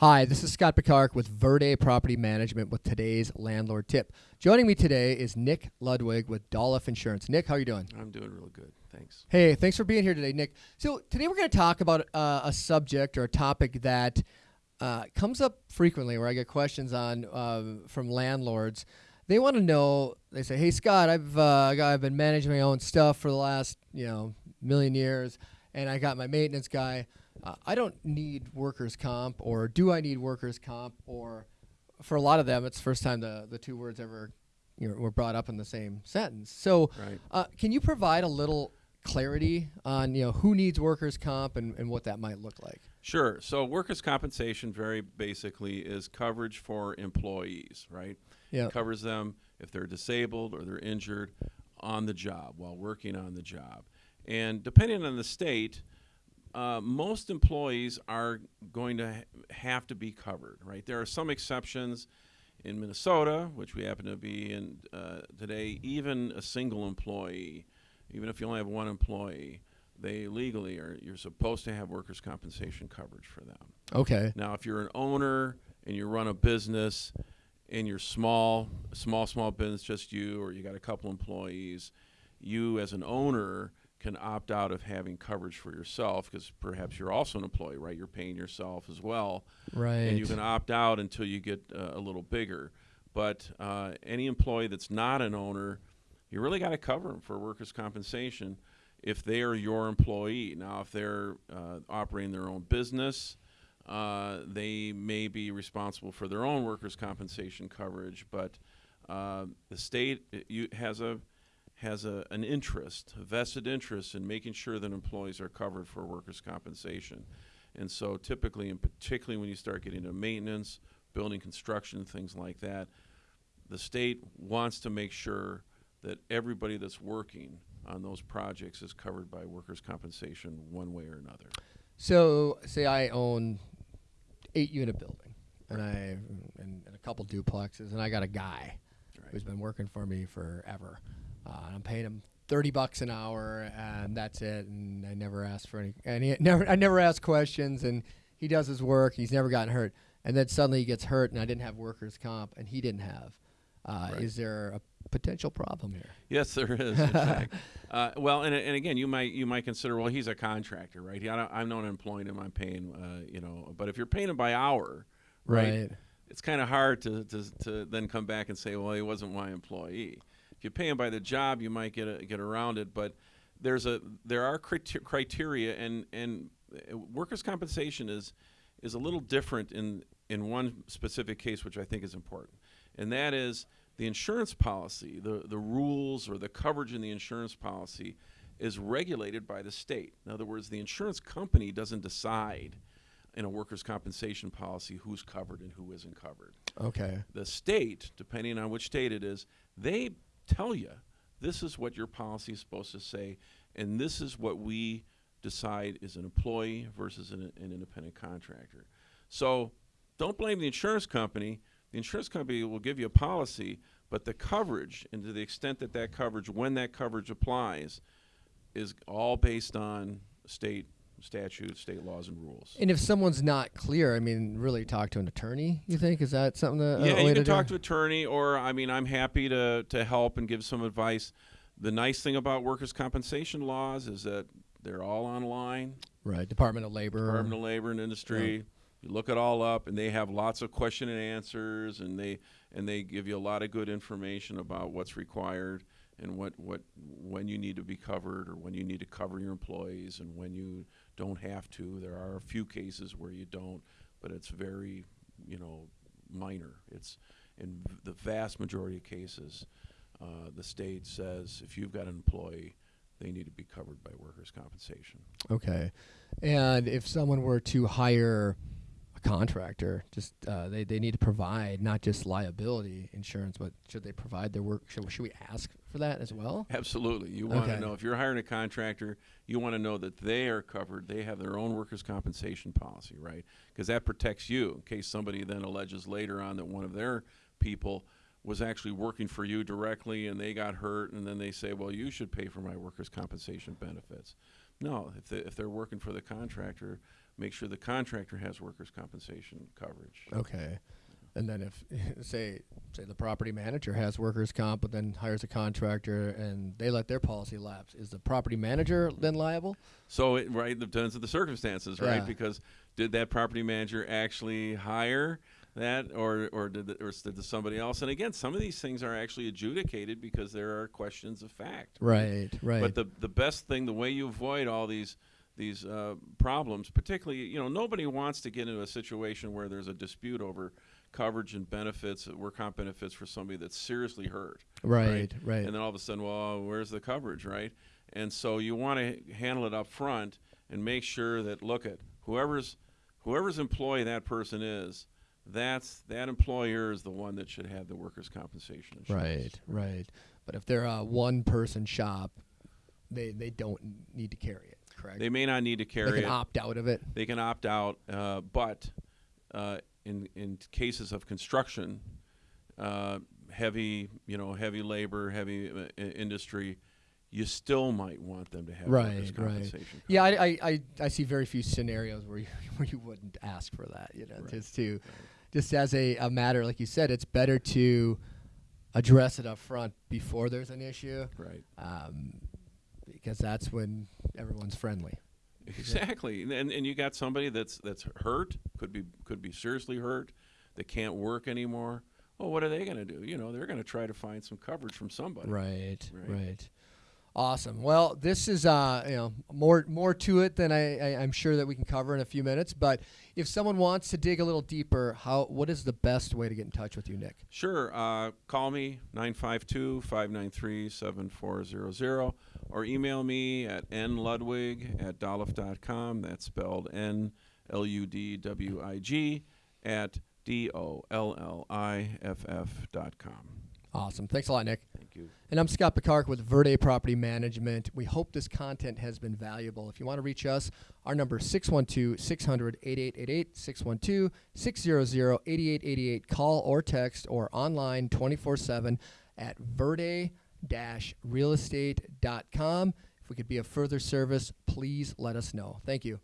Hi, this is Scott Picard with Verde Property Management with today's landlord tip. Joining me today is Nick Ludwig with Dolliff Insurance. Nick, how are you doing? I'm doing real good. Thanks. Hey, thanks for being here today, Nick. So today we're going to talk about uh, a subject or a topic that uh, comes up frequently, where I get questions on uh, from landlords. They want to know. They say, "Hey, Scott, I've uh, I've been managing my own stuff for the last you know million years, and I got my maintenance guy." Uh, I don't need workers' comp, or do I need workers' comp? Or for a lot of them, it's the first time the, the two words ever you know, were brought up in the same sentence. So, Right. uh, can you provide a little clarity on you know who needs workers' comp and, and what that might look like? Sure. So workers' compensation, very basically, is coverage for employees, right? Yeah. It covers them if they're disabled or they're injured on the job while working on the job. And depending on the state, uh, most employees are going to ha- have to be covered, right? There are some exceptions in Minnesota, which we happen to be in uh, today. Even a single employee, even if you only have one employee, they legally are you're supposed to have workers' compensation coverage for them. Okay. Now, if you're an owner and you run a business and you're small, small, small business, just you, or you got a couple employees, you as an owner can opt out of having coverage for yourself because perhaps you're also an employee, right? You're paying yourself as well, Right. and you can opt out until you get uh, a little bigger. But uh, any employee that's not an owner, you really got to cover them for workers' compensation if they are your employee. Now, if they're uh, operating their own business, uh, they may be responsible for their own workers' compensation coverage, but uh, the state uh, you, has a has a, an interest, a vested interest in making sure that employees are covered for workers' compensation. And so, typically, and particularly when you start getting into maintenance, building construction, things like that, the state wants to make sure that everybody that's working on those projects is covered by workers' compensation one way or another. So, say I own eight unit building, and I and, and a couple duplexes, and I got a guy Right. who's been working for me forever. Uh, I'm paying him thirty bucks an hour, and that's it. And I never ask for any, and he never, I never ask questions, and he does his work. He's never gotten hurt, and then suddenly he gets hurt, and I didn't have workers' comp, and he didn't have. Uh, Right. Is there a potential problem here? Yes, there is. uh, well, and, and again, you might you might consider well, he's a contractor, right? He, I don't, I'm not employing him. I'm paying, uh, you know. But if you're paying him by hour, right, it's kind of hard to, to to then come back and say, well, he wasn't my employee. If you pay him by the job, you might get a, get around it. But there's a there are criter- criteria, and and uh, workers' compensation is is a little different in in one specific case, which I think is important, and that is the insurance policy, the the rules or the coverage in the insurance policy is regulated by the state. In other words, the insurance company doesn't decide in a workers' compensation policy who's covered and who isn't covered Okay. the state, depending on which state it is, they tell you this is what your policy is supposed to say, and this is what we decide is an employee versus an, an independent contractor. So don't blame the insurance company. The insurance company will give you a policy, but the coverage, and to the extent that that coverage, when that coverage applies, is all based on state statutes, state laws, and rules. And if someone's not clear, I mean, really talk to an attorney. You think is that something that yeah, you can talk do? to attorney, or I mean, I'm happy to to help and give some advice. The nice thing about workers' compensation laws is that they're all online. right Department of Labor. Department of Labor and Industry. You look it all up, and they have lots of question and answers, and they and they give you a lot of good information about what's required and what what when you need to be covered or when you need to cover your employees and when you don't have to. There are a few cases where you don't, but it's very you know minor. It's in the vast majority of cases, uh, the state says if you've got an employee, they need to be covered by workers' compensation. Okay. And if someone were to hire a contractor, just uh, they, they need to provide not just liability insurance, but should they provide their work? Should, should we ask for that as well? Absolutely. You want to Okay. know if you're hiring a contractor, you want to know that they are covered. They have their own workers' compensation policy, right? Because that protects you in case somebody then alleges later on that one of their people was actually working for you directly and they got hurt and then they say, well, you should pay for my workers' compensation benefits. No, if, they, if they're working for the contractor, make sure the contractor has workers' compensation coverage. Okay. And then if say say the property manager has workers comp but then hires a contractor and they let their policy lapse, is the property manager then liable? So it right depends on the circumstances, right? Yeah. Because did that property manager actually hire that, or or did the, or did somebody else? And again, some of these things are actually adjudicated because there are questions of fact. Right, right. But the the best thing, the way you avoid all these these uh, problems, particularly, you know, nobody wants to get into a situation where there's a dispute over coverage and benefits, uh, work comp benefits for somebody that's seriously hurt. right, right. And then all of a sudden, well, where's the coverage, right? And so you want to handle it up front and make sure that look at whoever's whoever's employee that person is, that's that employer is the one that should have the workers' compensation insurance. Right, right. But if they're a one person shop, they they don't need to carry it, correct? They may not need to carry. It. They can it. opt out of it. they can opt out, uh, but uh, in in cases of construction, uh, heavy you know heavy labor, heavy uh, industry, you still might want them to have workers' Right, right. Yeah, I, I, I, I see very few scenarios where you where you wouldn't ask for that. You know, Right, just to just as a, a matter like you said, it's better to address it up front before there's an issue, Right. um, because that's when everyone's friendly. Exactly, and and you got somebody that's that's hurt, could be could be seriously hurt, that can't work anymore. Well, what are they going to do? You know, they're going to try to find some coverage from somebody. Right, Right. right. Awesome. Well, this is uh, you know more more to it than I, I I'm sure that we can cover in a few minutes. But if someone wants to dig a little deeper, how what is the best way to get in touch with you, Nick? Sure. Uh, call me 952-593-7400 or email me at nludwig at dolliff.com. That's spelled N-L-U-D-W-I-G at D-O-L-L-I-F-F dot com. Awesome. Thanks a lot, Nick. Thank you. And I'm Scott Picard with Verde Property Management. We hope this content has been valuable. If you want to reach us, our number is 612 600 8888, 612 600 8888. Call or text or online 24 7 at verde realestate.com. If we could be of further service, please let us know. Thank you.